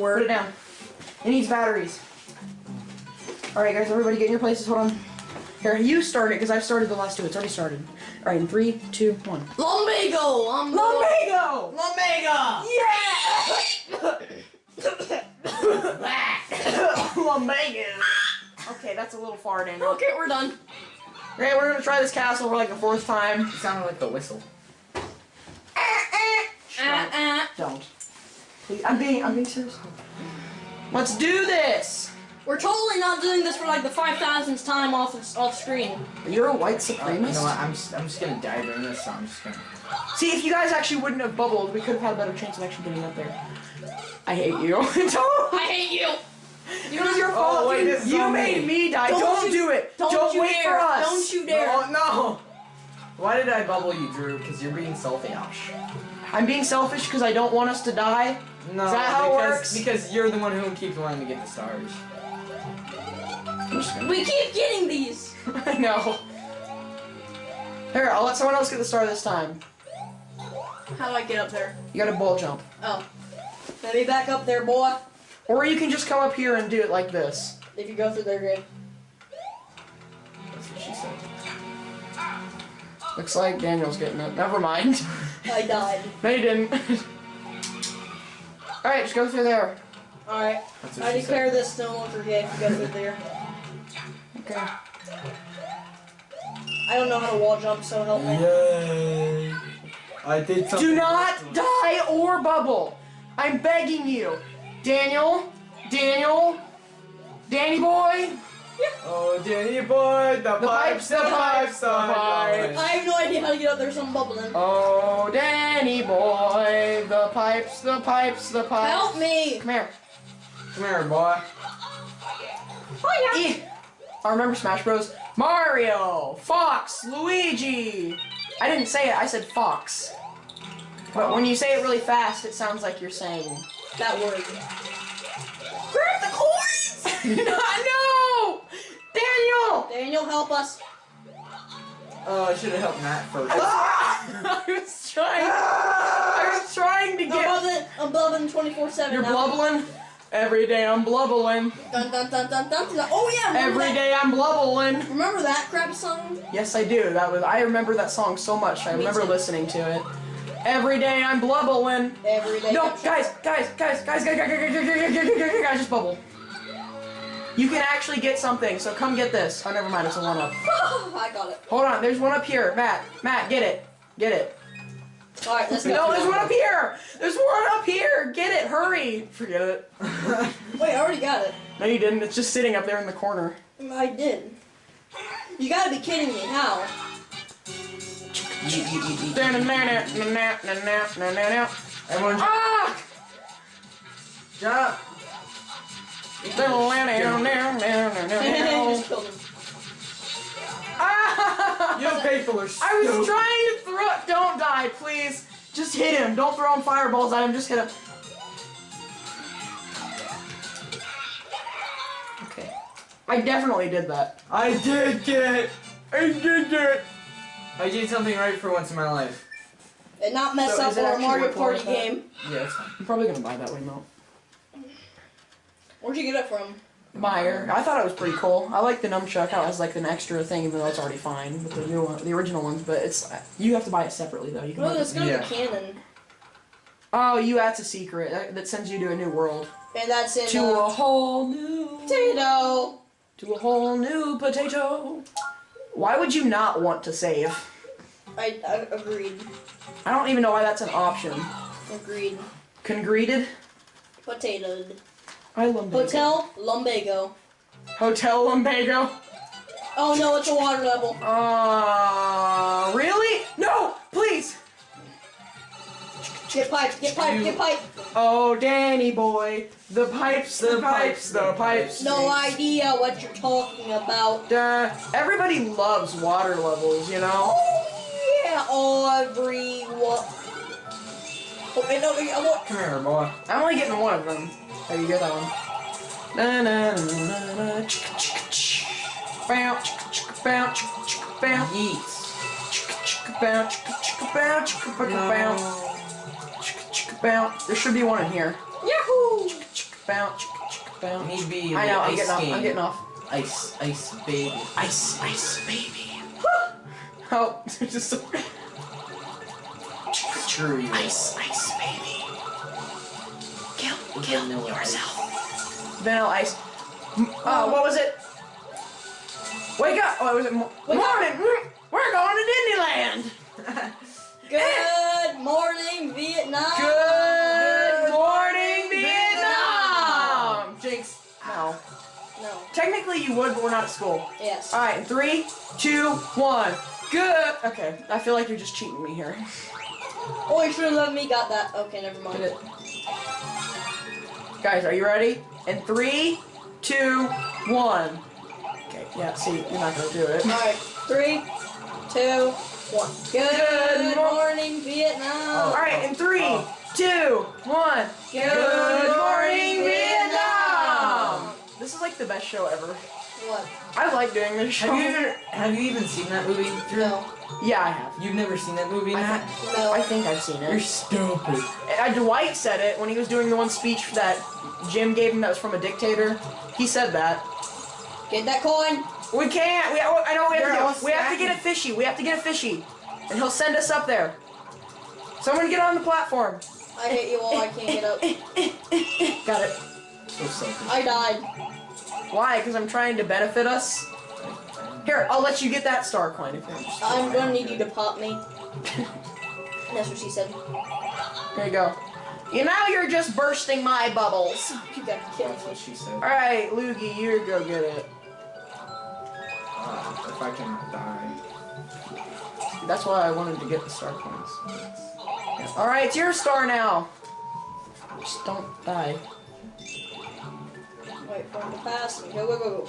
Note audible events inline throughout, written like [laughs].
doesn't Put it down. It needs batteries. Alright, guys, everybody get in your places. Hold on. Here, you start it, because I've started the last two. It's already started. Alright, in three, two, one. Lumbago! Um, Lumbago! Lumbago! Yeah! [coughs] Lumbago! Okay, that's a little far, Daniel. Okay, we're done. Okay, we're gonna try this castle for like the fourth time. It sounded like the whistle. Uh, uh. Don't. Please, I'm being, I'm being serious. Let's do this! We're totally not doing this for like the 5,000th time off off screen. You're a white Uh, you supremacist? know what? I'm just, I'm just gonna die during this, so I'm just gonna. See, if you guys actually wouldn't have bubbled, we could have had a better chance of actually getting up there. I hate you. [laughs] don't! I hate you! It was your Oh, fault. wait, you this you made me. me die. Don't Don't, you- do it. Don't, you wait dare! for us. Don't you dare! Oh no! Why did I bubble you, Drew? Because you're being selfish. I'm being selfish because I don't want us to die. No, Is that how it because, works? Because you're the one who keeps wanting to get the stars. I'm just gonna- We keep getting these! [laughs] I know. Here, I'll let someone else get the star this time. How do I get up there? You gotta bull jump. Oh. Let me back up there, boy. Or you can just come up here and do it like this. If you go through there, great. That's what she said. Looks like Daniel's getting it. Never mind. I died. [laughs] no, you didn't. [laughs] Alright, just go through there. Alright. I she declare said. this no longer gay if you go through there. Okay. I don't know how to wall jump, so help me. Yay! I did something. Do not die or bubble. I'm begging you. Daniel? Daniel? Danny boy? Oh, Danny boy, the, The pipes, pipes, the pipes, the pipes. I have no idea how to get up there, so I'm bubbling. Oh, Danny boy. The pipes, the pipes, the pipes. Help me! Come here. Come here, boy. Oh, yeah. E. I remember Smash Bros. Mario, Fox, Luigi. I didn't say it, I said Fox. But when you say it really fast, it sounds like you're saying. That word. Grab the coins! [laughs] [laughs] no, no! Daniel! Daniel, help us. Oh, I should have helped Matt first. I was trying. I was trying to I'm get. bubbling, I'm bubbling 24 7. You're blubbling. Every day I'm blubbling. Dun dun dun dun dun. dun. Oh, yeah! Remember Every that, day I'm blubbling. Remember that crap song? Yes, I do. That was. I remember that song so much. I Me remember too. listening to it. Every day I'm blubbling. Every day. No, guys, guys, guys, guys, guys, guys, guys, guys, guys, guys, guys, guys, guys, just bubble. You can actually get something, so come get this. Oh, never mind, it's a one up. [laughs] I got it. Hold on, there's one up here. Matt, Matt, get it. Get it. Alright, let's go. No, there's one up here. There's one up here. Get it, hurry. Forget it. [laughs] Wait, I already got it. No, you didn't. It's just sitting up there in the corner. I did. You gotta be kidding me. How? Everyone, Ah! jump! Just killed him. Ah! You people are I was trying to throw. Don't die, please. Just hit him. Don't throw him fireballs at him. Just hit him. Okay. I definitely did that. I did it! I did it! I did something right for once in my life. And not mess So up our Mario Party game. Yeah, it's fine. I'm probably gonna buy that way, Mo. Where'd you get it from? Meijer. I thought it was pretty cool. I like the nunchuck how it has like an extra thing, even though it's already fine with the new one, the original ones. But it's you have to buy it separately though. You can. Well, buy let's it. go to Yeah. the cannon. Oh, you. That's a secret that, that sends you to a new world. And that's in To uh, a whole new. potato. To a whole new potato. Why would you not want to save? I, I agreed. I don't even know why that's an option. Agreed. Congreted? Potatoed. I lumbago. Hotel Lumbago. Hotel lumbago? Oh no, it's a water level. Uh, really? No, please. Get pipe, get pipe, get pipe. Oh, Danny boy, the pipes, the pipes, the pipes. No idea what you're talking about. Uh, everybody loves water levels, you know. Oh yeah, everyone. Oh, wait, no, I want. Come here, boy. I'm only getting one of them. How you get that one? Na na na na na. Chicka chicka ch. Bow chicka chicka bow chicka chicka bow. Yeets. Chicka chicka bow chicka chicka bow chicka chicka bow. Chicka chicka bow. There should be one in here. Yahoo! Chicka chicka bounce, chicka, chicka, bounce. Need be I know, I'm getting off, I'm getting off. Ice, ice, baby. Ice, ice, baby. [laughs] oh, [laughs] just you. ice, ice, baby. Kill, With kill vanilla yourself. Vanilla ice. M- Oh, what was it? Wake up! Oh, was it mo- Wake morning? Mm, We're going to Disneyland. [laughs] Good morning, Vietnam. Good morning, Vietnam. Jinx. No. No. Technically, you would, but we're not at school. Yes. All right, in three, two, one. Good. Okay, I feel like you're just cheating me here. Oh, you should have let me got that. Okay, never mind. Get it. Guys, are you ready? In three, two, one. Okay, yeah, see, you're not gonna do it. All right, three, two, one. Good, Good mor- morning, Vietnam. All right, in three, Oh. two, one. Good morning, Vietnam. This is like the best show ever. What? I like doing this show. Have you ever, have you even seen that movie? No. Yeah, I have. You've never seen that movie, I Matt? No. I think I've seen it. You're stupid. Uh, Dwight said it when he was doing the one speech that Jim gave him that was from a dictator. He said that. Get that coin. We can't. We, I know we have They're to. We have to get a fishy. We have to get a fishy, and he'll send us up there. Someone get on the platform. I hit you all. I can't get up. [laughs] Got it. So. I died. Why? Because I'm trying to benefit us. Here, I'll let you get that star coin if you're interested. I'm gonna need you to pop me. [laughs] That's what she said. There you go. You know you're just bursting my bubbles. [laughs] You gotta kill That's what she said. All right, Loogie, you go get it. Uh, if I cannot die. That's why I wanted to get the star coins. All right, it's your star now. Just don't die. Wait for him to pass me. Go, go, go,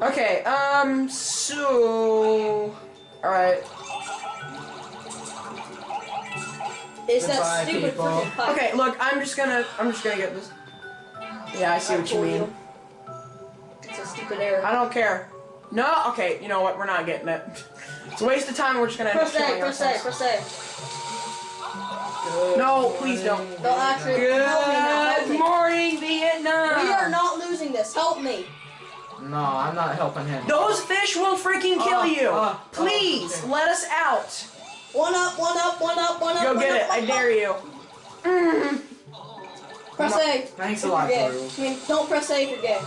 go. Okay, um, so... Alright. It's Goodbye, that stupid people. freaking pipe. Okay, look, I'm just gonna, I'm just gonna get this. Yeah, I see what you mean. It's a stupid error. I don't care. No, okay, you know what, we're not getting it. [laughs] It's a waste of time, we're just gonna end up Press A, killing press A, ourselves. press A. No, please don't. Don't actually help me now. Help Good morning, Vietnam! We are not losing this. Help me. No, I'm not helping him. Those fish will freaking kill Uh, you! uh, uh, Please, okay. let us out! One up, one up, one up, one up. Go one get up, it, I one dare you. Mm. Press No. A. Thanks a lot, you're gay. Drew. I mean, don't press A if you're gay.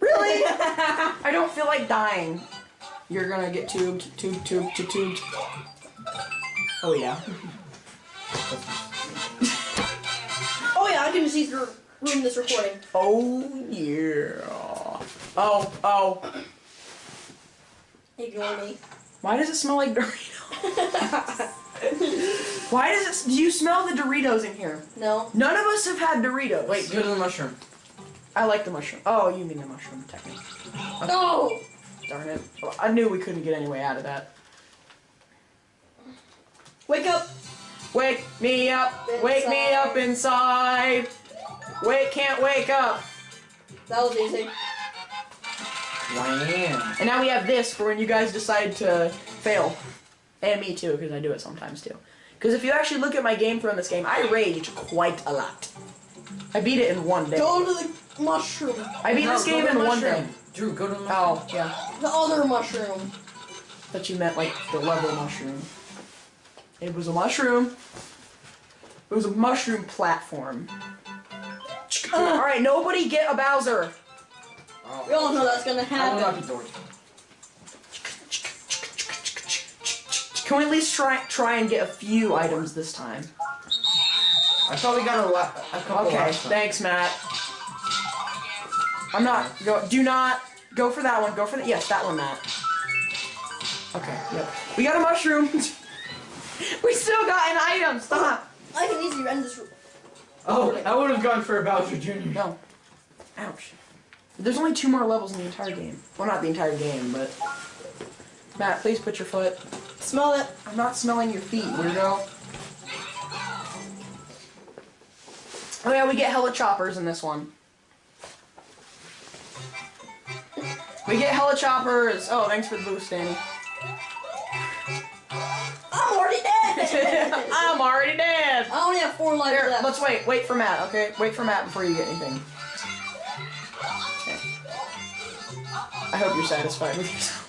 Really? [laughs] I don't feel like dying. You're gonna get tubed, tubed, tubed, tubed, tubed. Oh yeah. Oh yeah, I can just use the room this recording. Oh yeah. Oh, oh. Ignore me. Why does it smell like Doritos? [laughs] Why does it? Do you smell the Doritos in here? no. None of us have had Doritos. Wait, go to the mushroom. I like the mushroom. Oh, you mean the mushroom, technically. No. Darn it. Well, I knew we couldn't get any way out of that. Wake up. Wake me up. Wake me up inside. Wake, can't wake up. That was easy. Wham. And now we have this for when you guys decide to fail. And me too, because I do it sometimes too. Because if you actually look at my game from this game, I rage quite a lot. I beat it in one day. Go to the mushroom. I beat No, this game to the in one day. Drew, go to the oh, mushroom. Oh, yeah. The other mushroom. Thought you meant like the level mushroom. It was a mushroom. It was a mushroom platform. Ah. Alright, nobody get a Bowser. Oh. We all know that's gonna I will not happen. Can we at least try try and get a few items this time? I thought we got a, la- a couple Okay, last thanks, Matt. I'm not. Go. Do not go for that one. Go for the. Yes, that one, Matt. Okay. Yep. We got a mushroom. [laughs] we still got an item. Stop. I can easily end this. Oh, I would have gone for a Bowser Jr. No. Ouch. There's only two more levels in the entire game. Well, not the entire game, but. Matt, please put your foot. Smell it. I'm not smelling your feet, weirdo. Oh yeah, we get hella choppers in this one. We get hella choppers. Oh, thanks for the boost, Danny. [laughs] I'm already dead. I only have four lives Here, left. let's wait. Wait for Matt, okay? Wait for Matt before you get anything. Okay. I hope you're satisfied with yourself.